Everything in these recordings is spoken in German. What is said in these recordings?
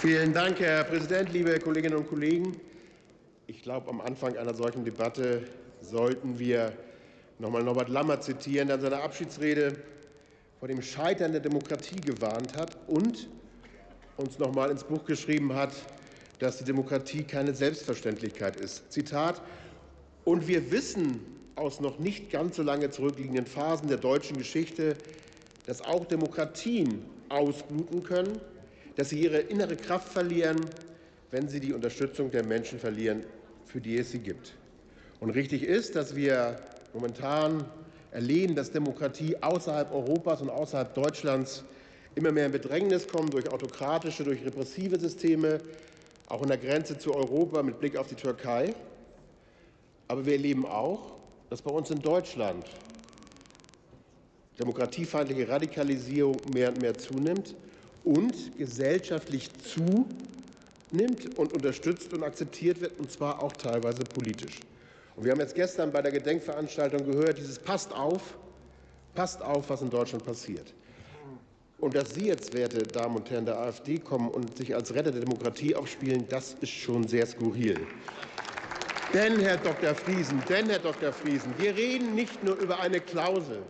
Vielen Dank, Herr Präsident, liebe Kolleginnen und Kollegen. Ich glaube, am Anfang einer solchen Debatte sollten wir noch mal Norbert Lammert zitieren, der in seiner Abschiedsrede vor dem Scheitern der Demokratie gewarnt hat und uns noch mal ins Buch geschrieben hat, dass die Demokratie keine Selbstverständlichkeit ist. Zitat: Und wir wissen aus noch nicht ganz so lange zurückliegenden Phasen der deutschen Geschichte, dass auch Demokratien ausbluten können, dass sie ihre innere Kraft verlieren, wenn sie die Unterstützung der Menschen verlieren, für die es sie gibt. Und richtig ist, dass wir momentan erleben, dass Demokratie außerhalb Europas und außerhalb Deutschlands immer mehr in Bedrängnis kommt durch autokratische, durch repressive Systeme, auch an der Grenze zu Europa mit Blick auf die Türkei. Aber wir erleben auch, dass bei uns in Deutschland demokratiefeindliche Radikalisierung mehr und mehr zunimmt und gesellschaftlich zunimmt und unterstützt und akzeptiert wird, und zwar auch teilweise politisch. Und wir haben jetzt gestern bei der Gedenkveranstaltung gehört, dieses passt auf, passt auf, was in Deutschland passiert. Und dass Sie jetzt, werte Damen und Herren der AfD, kommen und sich als Retter der Demokratie aufspielen, das ist schon sehr skurril. Denn, Herr Dr. Friesen, denn, Herr Dr. Friesen, wir reden nicht nur über eine Klausel,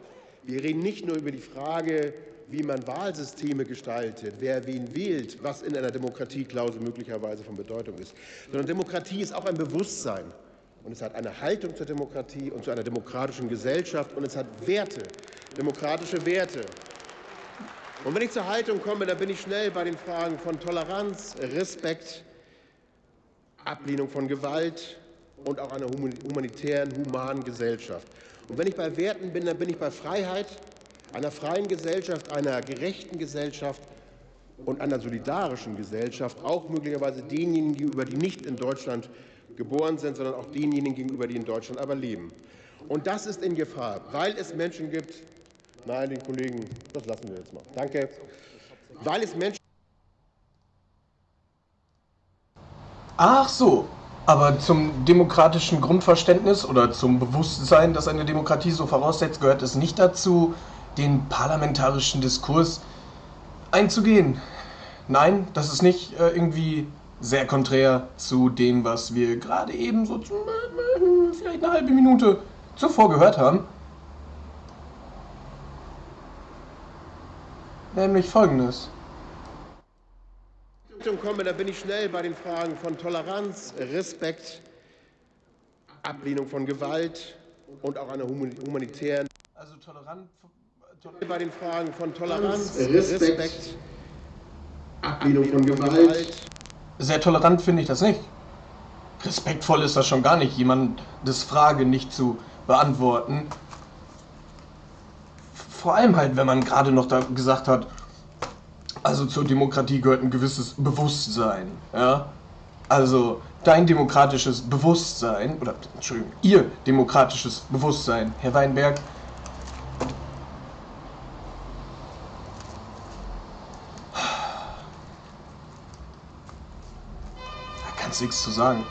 wir reden nicht nur über die Frage, wie man Wahlsysteme gestaltet, wer wen wählt, was in einer Demokratieklausel möglicherweise von Bedeutung ist, sondern Demokratie ist auch ein Bewusstsein. Und es hat eine Haltung zur Demokratie und zu einer demokratischen Gesellschaft und es hat Werte, demokratische Werte. Und wenn ich zur Haltung komme, dann bin ich schnell bei den Fragen von Toleranz, Respekt, Ablehnung von Gewalt und auch einer humanitären, humanen Gesellschaft. Und wenn ich bei Werten bin, dann bin ich bei Freiheit, einer freien Gesellschaft, einer gerechten Gesellschaft und einer solidarischen Gesellschaft, auch möglicherweise denjenigen gegenüber, die nicht in Deutschland geboren sind, sondern auch denjenigen gegenüber, die in Deutschland aber leben. Und das ist in Gefahr, weil es Menschen gibt, nein, den Kollegen, das lassen wir jetzt mal, danke, weil es Menschen Ach so, aber zum demokratischen Grundverständnis oder zum Bewusstsein, das eine Demokratie so voraussetzt, gehört es nicht dazu, den parlamentarischen Diskurs einzugehen. Nein, das ist nicht äh, irgendwie sehr konträr zu dem, was wir gerade eben so zu, äh, vielleicht eine halbe Minute zuvor gehört haben. Nämlich folgendes. komme, da bin ich schnell bei den Fragen von Toleranz, Respekt, Ablehnung von Gewalt und auch einer humanitären. Also tolerant bei den Fragen von Toleranz, Respekt, Respekt Ablehnung von Gewalt. Sehr tolerant finde ich das nicht. Respektvoll ist das schon gar nicht, jemandes Frage nicht zu beantworten. Vor allem halt, wenn man gerade noch da gesagt hat, also zur Demokratie gehört ein gewisses Bewusstsein. Ja? Also dein demokratisches Bewusstsein, oder Entschuldigung, ihr demokratisches Bewusstsein, Herr Weinberg, nichts zu sagen.